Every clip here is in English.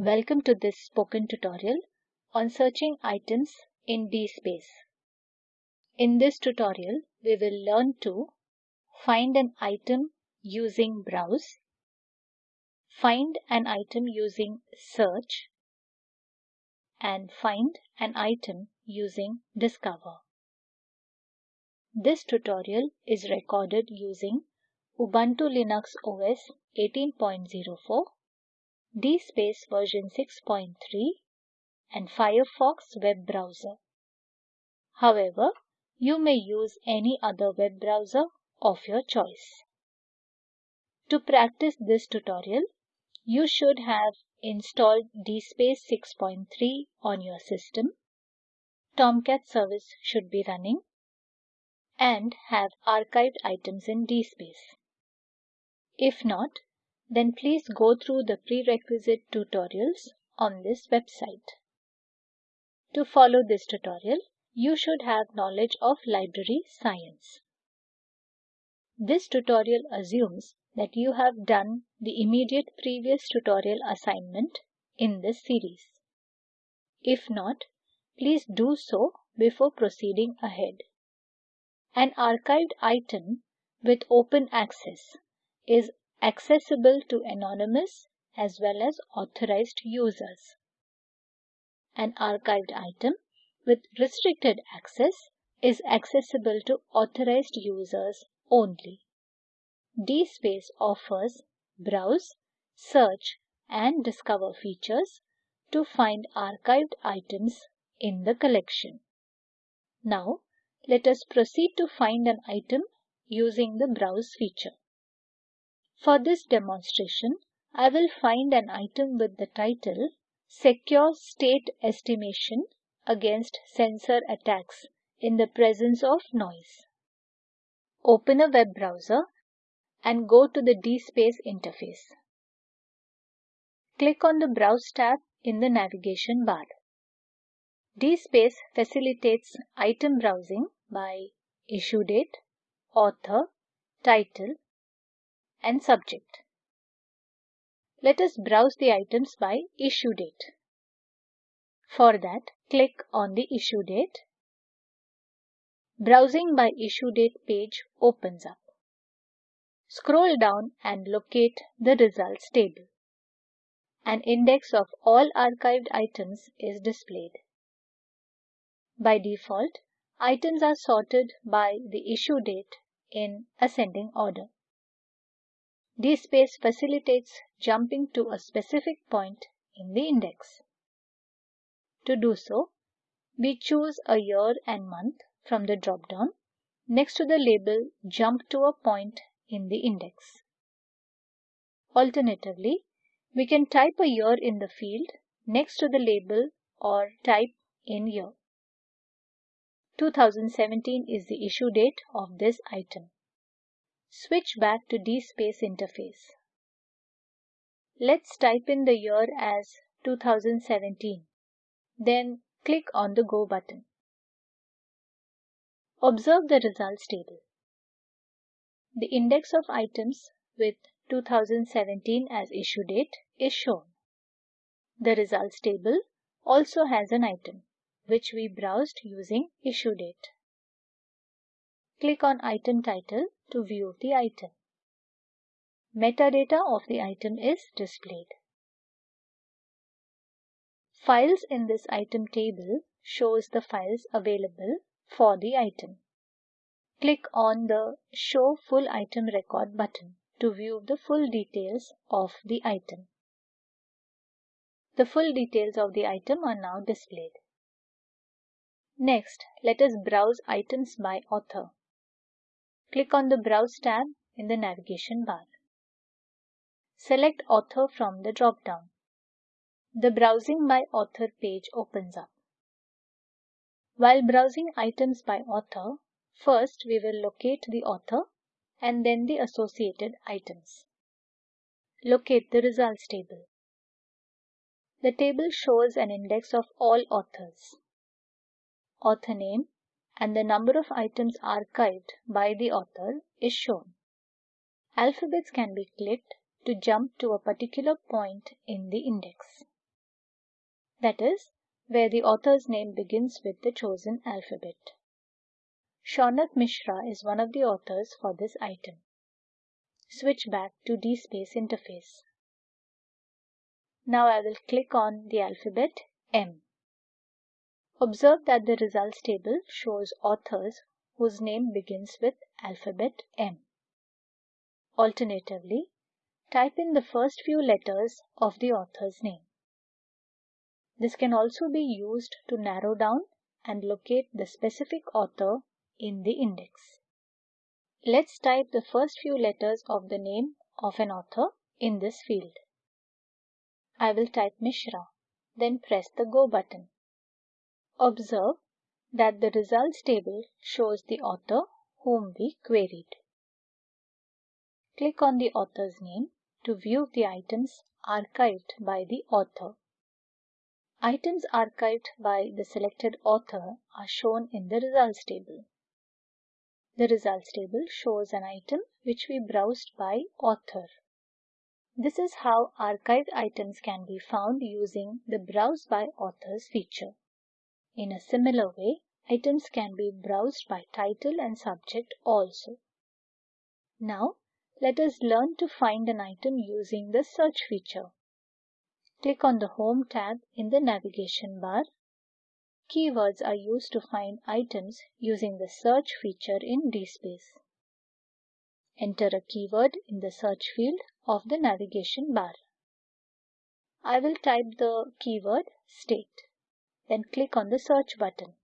Welcome to this spoken tutorial on searching items in DSpace. In this tutorial, we will learn to find an item using browse, find an item using search, and find an item using discover. This tutorial is recorded using Ubuntu Linux OS 18.04 DSpace version 6.3 and Firefox web browser. However, you may use any other web browser of your choice. To practice this tutorial, you should have installed DSpace 6.3 on your system. Tomcat service should be running and have archived items in DSpace. If not, then please go through the prerequisite tutorials on this website. To follow this tutorial, you should have knowledge of library science. This tutorial assumes that you have done the immediate previous tutorial assignment in this series. If not, please do so before proceeding ahead. An archived item with open access is accessible to anonymous as well as authorized users. An archived item with restricted access is accessible to authorized users only. DSpace offers browse, search, and discover features to find archived items in the collection. Now, let us proceed to find an item using the browse feature. For this demonstration, I will find an item with the title Secure State Estimation Against Sensor Attacks in the Presence of Noise. Open a web browser and go to the DSpace interface. Click on the Browse tab in the navigation bar. DSpace facilitates item browsing by issue date, author, title, and subject. Let us browse the items by issue date. For that, click on the issue date. Browsing by issue date page opens up. Scroll down and locate the results table. An index of all archived items is displayed. By default, items are sorted by the issue date in ascending order. DSpace facilitates jumping to a specific point in the index. To do so, we choose a year and month from the drop-down next to the label Jump to a point in the index. Alternatively, we can type a year in the field next to the label or type in year. 2017 is the issue date of this item. Switch back to DSpace interface. Let's type in the year as 2017. Then click on the Go button. Observe the results table. The index of items with 2017 as issue date is shown. The results table also has an item, which we browsed using issue date. Click on item title to view the item. Metadata of the item is displayed. Files in this item table shows the files available for the item. Click on the Show Full Item Record button to view the full details of the item. The full details of the item are now displayed. Next, let us browse items by author. Click on the Browse tab in the navigation bar. Select Author from the drop-down. The Browsing by Author page opens up. While browsing items by author, first we will locate the author and then the associated items. Locate the results table. The table shows an index of all authors. Author name and the number of items archived by the author is shown. Alphabets can be clicked to jump to a particular point in the index. that is, where the author's name begins with the chosen alphabet. Shaunak Mishra is one of the authors for this item. Switch back to DSpace interface. Now I will click on the alphabet M. Observe that the results table shows authors whose name begins with alphabet M. Alternatively, type in the first few letters of the author's name. This can also be used to narrow down and locate the specific author in the index. Let's type the first few letters of the name of an author in this field. I will type Mishra, then press the Go button. Observe that the results table shows the author whom we queried. Click on the author's name to view the items archived by the author. Items archived by the selected author are shown in the results table. The results table shows an item which we browsed by author. This is how archived items can be found using the Browse by Authors feature. In a similar way, items can be browsed by title and subject also. Now, let us learn to find an item using the search feature. Click on the Home tab in the navigation bar. Keywords are used to find items using the search feature in DSpace. Enter a keyword in the search field of the navigation bar. I will type the keyword state. Then click on the search button.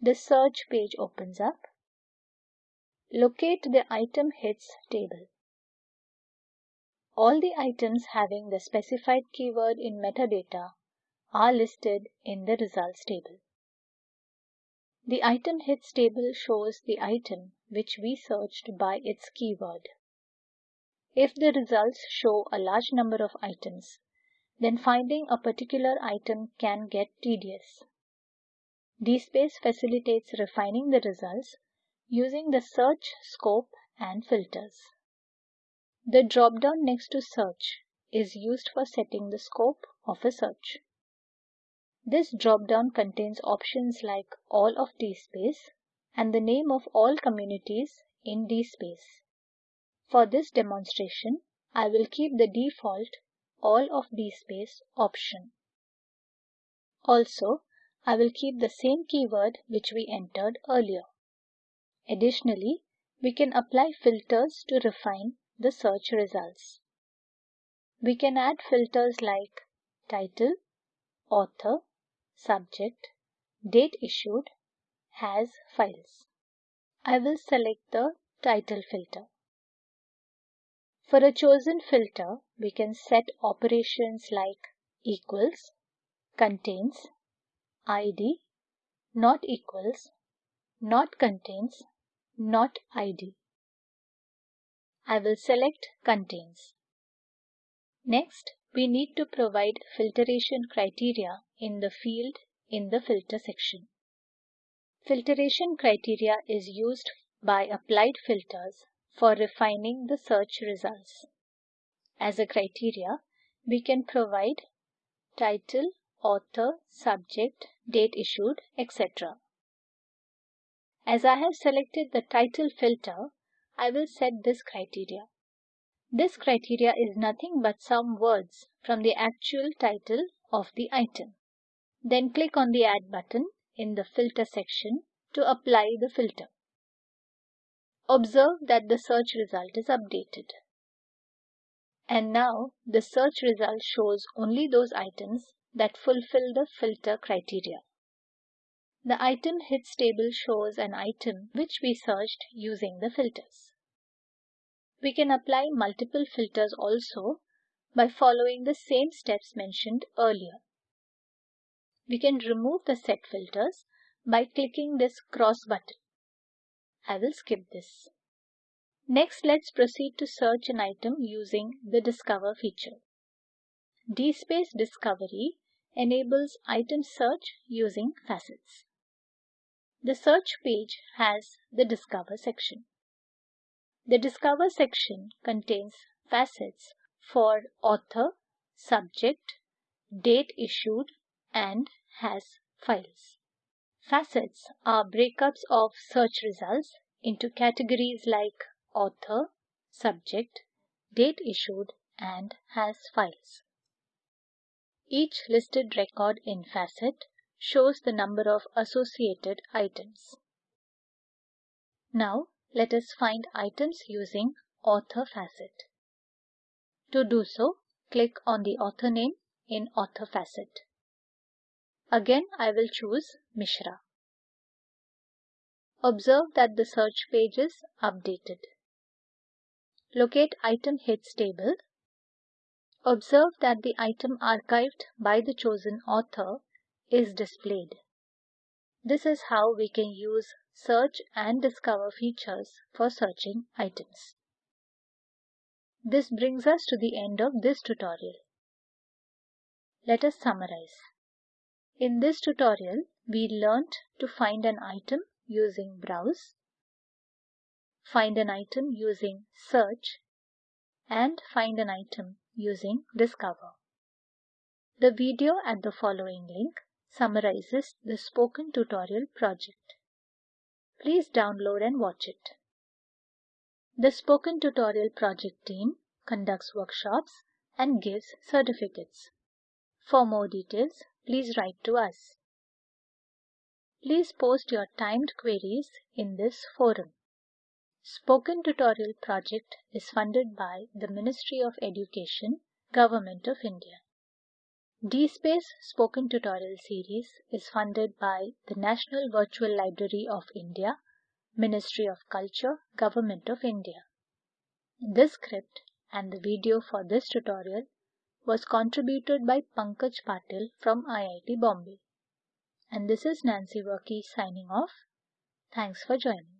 The search page opens up. Locate the item hits table. All the items having the specified keyword in metadata are listed in the results table. The item hits table shows the item which we searched by its keyword. If the results show a large number of items, then finding a particular item can get tedious. DSpace facilitates refining the results using the search scope and filters. The drop-down next to search is used for setting the scope of a search. This drop-down contains options like all of DSpace and the name of all communities in DSpace. For this demonstration, I will keep the default all of DSpace option. Also, I will keep the same keyword which we entered earlier. Additionally, we can apply filters to refine the search results. We can add filters like title, author, subject, date issued, has files. I will select the title filter. For a chosen filter, we can set operations like equals, contains, id, not equals, not contains, not id. I will select contains. Next, we need to provide filtration criteria in the field in the filter section. Filtration criteria is used by applied filters for refining the search results. As a criteria, we can provide title, author, subject, date issued, etc. As I have selected the title filter, I will set this criteria. This criteria is nothing but some words from the actual title of the item. Then click on the Add button in the Filter section to apply the filter. Observe that the search result is updated. And now the search result shows only those items that fulfill the filter criteria. The item hits table shows an item which we searched using the filters. We can apply multiple filters also by following the same steps mentioned earlier. We can remove the set filters by clicking this cross button. I will skip this. Next, let's proceed to search an item using the Discover feature. DSpace Discovery enables item search using facets. The search page has the Discover section. The Discover section contains facets for author, subject, date issued, and has files. Facets are breakups of search results into categories like author, subject, date issued, and has files. Each listed record in Facet shows the number of associated items. Now let us find items using Author Facet. To do so, click on the author name in Author Facet. Again, I will choose Mishra. Observe that the search page is updated. Locate item hits table. Observe that the item archived by the chosen author is displayed. This is how we can use search and discover features for searching items. This brings us to the end of this tutorial. Let us summarize. In this tutorial, we learnt to find an item using Browse, find an item using Search, and find an item using Discover. The video at the following link summarizes the spoken tutorial project. Please download and watch it. The Spoken Tutorial project team conducts workshops and gives certificates. For more details, please write to us. Please post your timed queries in this forum. Spoken Tutorial project is funded by the Ministry of Education, Government of India. DSpace Spoken Tutorial series is funded by the National Virtual Library of India, Ministry of Culture, Government of India. This script and the video for this tutorial was contributed by Pankaj Patil from IIT Bombay. And this is Nancy Varkey signing off. Thanks for joining.